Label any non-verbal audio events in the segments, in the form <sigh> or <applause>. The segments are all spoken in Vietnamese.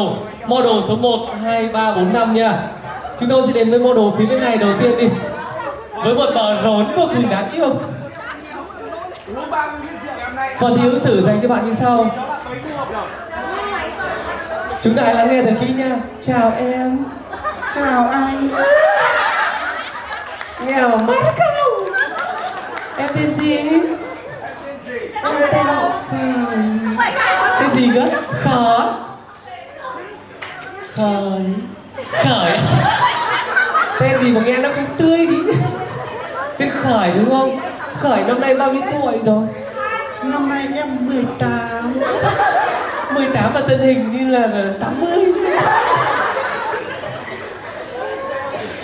đầu Model số 1, 2, 3, 4, 5 nha. Chúng tôi sẽ đến với model phía bên này đầu tiên đi. Với một bờ rốn vô cùng đáng yêu. Uống 30 lít rượu ngày hôm nay Phần thi ứng xử dành cho bạn như sau. Chúng ta hãy lắng nghe thật kỹ nha. Chào em. Chào anh. Nghèo mắt không Em tên gì? Em tên Khởi Tên gì cơ? Khởi Khởi Tên gì mà nghe nó không tươi gì Tên Khởi đúng không? Khởi năm nay bao nhiêu tuổi rồi? Năm nay em 18 18 mà thân hình như là là 80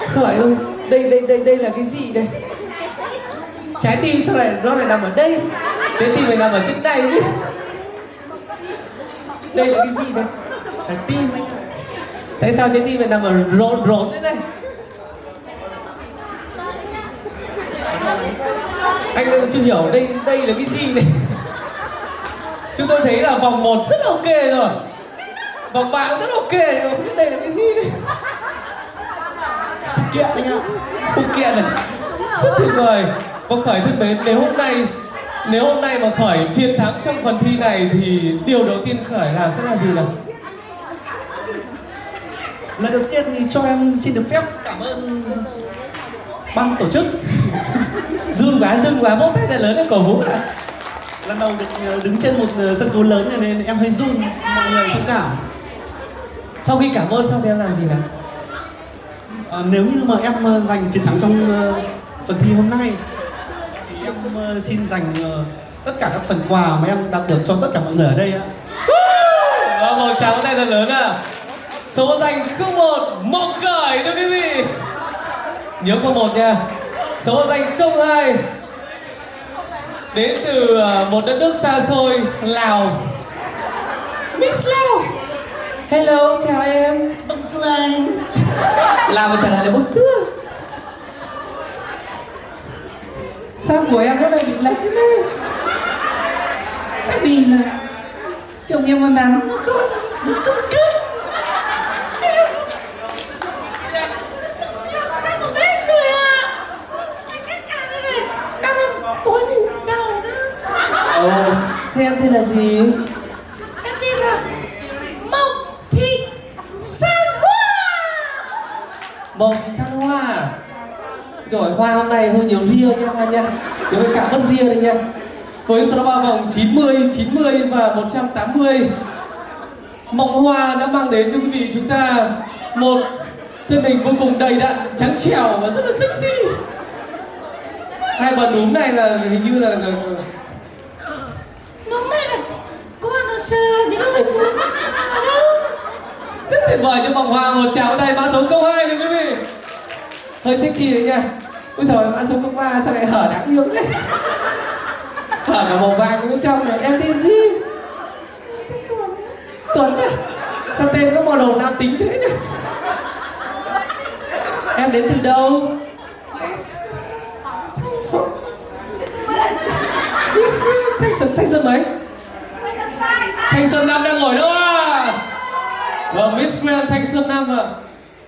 Khởi ơi, đây đây đây đây là cái gì đây? Trái tim sao lại nó lại nằm ở đây? Trái tim phải nằm ở trên này chứ Đây là cái gì đây? Trái tim anh Tại sao trái tim mình nằm ở rộn rộn thế này? Anh chưa hiểu đây đây là cái gì này? Chúng tôi thấy là vòng 1 rất là ok rồi. Vòng 3 cũng rất ok rồi. Không biết đây là cái gì đây Kiện anh ạ Phụ kiện này. Rất tuyệt vời. Và Khởi thân mến, nếu hôm nay, Nếu hôm nay mà Khởi chiến thắng trong phần thi này Thì điều đầu tiên Khởi làm sẽ là gì nào? Lần đầu tiên thì cho em xin được phép cảm ơn ban tổ chức. <laughs> Run quá run quá vỗ tay thật lớn lên cổ vũ nào Lần đầu được ờ, đứng trên một ờ, sân khấu lớn này nên em hơi run Mọi người thông cảm. Sau khi cảm ơn xong thì em làm gì nào? Ờ, Nếu như mà em ờ, giành chiến thắng trong phần thi hôm nay Thì em ờ, xin dành tất cả các phần quà mà em đạt được cho tất cả mọi người ở đây ạ. Vâng, một tràng tay thật lớn à Số danh 01 Mộng Khởi thưa quý vị. Nhớ có một nha. Số danh 02 Đến từ à, một đất nước xa xôi Lào. Miss Lào. Hello, chào em. Bông Xuân Lào mà trả lời là bông xưa. Sao của em nó lại bị lệch thế này? Tại vì là chồng em còn nắng nó không nó không kết Sao mà biết rồi à? Cái cả này này, đau lắm, tối ngủ đau nữa. Ồ, thế em tên là gì? Em tin là Mộng Thị San Hoa. Mộng thì san hoa? Rồi hoa hôm nay hơi nhiều ria nha hoa nha. Nhớ phải cảm ơn ria đây nha. Với số ba vòng 90, 90 và 180 Mộng hoa đã mang đến cho quý vị chúng ta Một thân hình vô cùng đầy đặn, trắng trẻo và rất là sexy. Hai bà núm này là hình như là Nó mẹ này Con nó xa chứ không phải muốn rất tuyệt vời cho vòng hoa một tràng tay mã số 02 thưa quý vị. Hơi sexy đấy nha. Bây giờ mã số 03 sao lại hở đáng yêu đấy hở cả màu vàng cũng bên trong này em tên gì? Tuấn à sao tên có màu đầu nam tính thế nhỉ? Em đến từ đâu? Thanh xuân. Thanh xuân thanh xuân mấy? Thanh xuân năm đang ngồi đâu à Vâng, Miss Grand Thanh Xuân Năm ạ.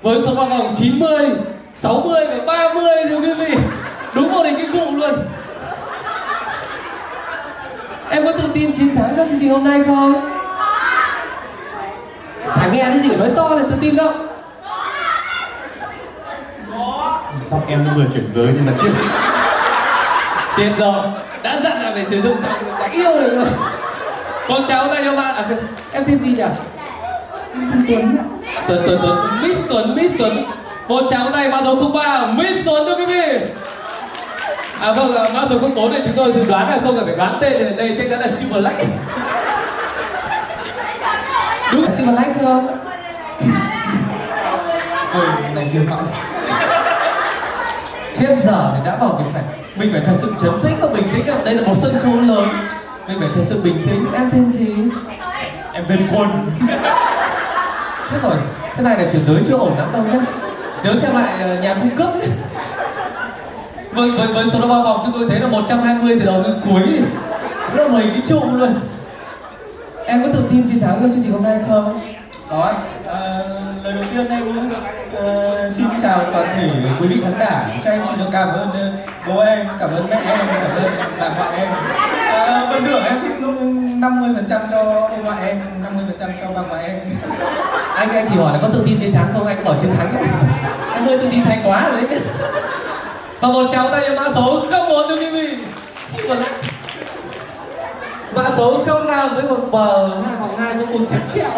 Với số vào vòng 90, 60 và 30 thưa quý vị Đúng một hình cái cụ luôn. Em có tự tin chiến thắng trong chương trình hôm nay không? Chả nghe cái gì nói to là tự tin không? Giọng em người chuyển giới nhưng mà chưa. Chết rồi Đã dặn là phải sử dụng giọng đáng yêu được rồi con cháu tay cho bạn. À, Em tên gì nhỉ? Em tên Tuấn ạ. Tuấn Tuấn Tuấn. Miss Tuấn Miss Tuấn. Một tràng tay mã số 03 Miss Tuấn thưa quý vị. À vâng ạ, mã số 04 thì chúng tôi dự đoán là không cần phải đoán tên thì đây chắc chắn là Silver Lake. Đúng. Là Silver Lake không Ôi, này hiếm mạo chết giờ thì đã bảo mình phải mình phải thật sự trấn tĩnh và bình tĩnh đây là một sân khấu lớn mình phải thật sự bình tĩnh. Em tên gì? Em tên Quân. Chết rồi. Thế này là chuyển giới chưa ổn lắm đâu nhá. Nhớ xem lại ờ, nhà cung cấp vâng với với số bao vòng chúng tôi thấy là 120 từ đầu đến cuối. Rất là mười cái trụ luôn. Em có tự tin chiến thắng trong chương trình hôm nay không? Có anh. Ờ, lời đầu tiên em ờ, xin chào toàn thể quý vị khán giả. Cho em xin được cảm ơn bố em, cảm ơn mẹ em, cảm ơn bà ngoại em. à, phần thưởng em xin 50% cho ông ngoại em, 50% cho bà ngoại em. <laughs> anh anh chỉ hỏi là có tự tin chiến thắng không? Anh có bảo chiến thắng không? <laughs> Anh hơi tự tin thái quá rồi đấy. <laughs> Và một cháu tay cho mã số không một thưa quý vị xin một lát mã số không nào với một bờ hai vòng hai vô cùng chắc chẹo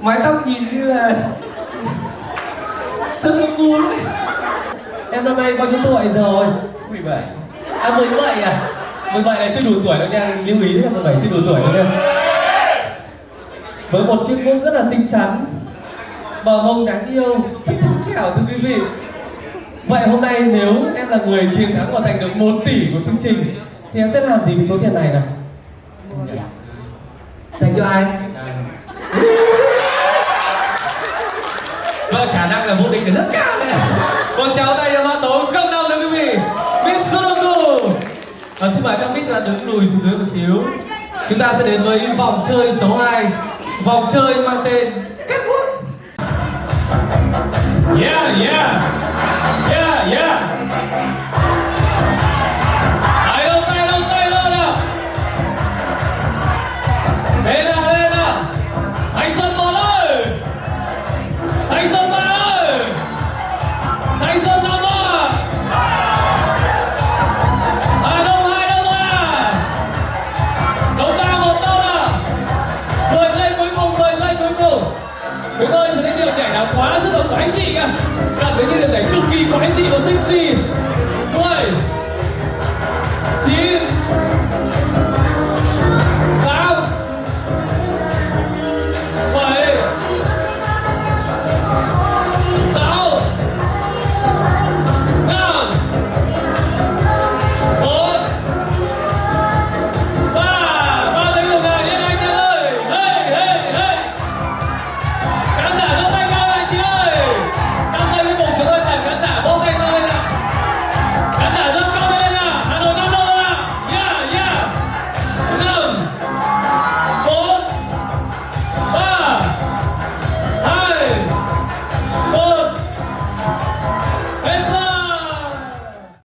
mái tóc nhìn như là sơn cu đấy em năm nay bao nhiêu tuổi rồi 17. À 17 à? 17 là chưa đủ tuổi đâu nha, lưu ý là 17 chưa đủ tuổi đâu nha. Với một chiếc mông rất là xinh xắn Bờ mông đáng yêu, rất trắng trẻo thưa quý vị Vậy hôm nay nếu em là người chiến thắng và giành được 1 tỷ của chương trình Thì em sẽ làm gì với số tiền này nào? Dành cho ai? Vâng, khả năng là vô địch là rất cao đấy Một cháu tay và xin mời các mic chúng ta đứng lùi xuống dưới một xíu. Chúng ta sẽ đến với vòng chơi số 2 Vòng chơi mang tên Catwalk Yeah, yeah.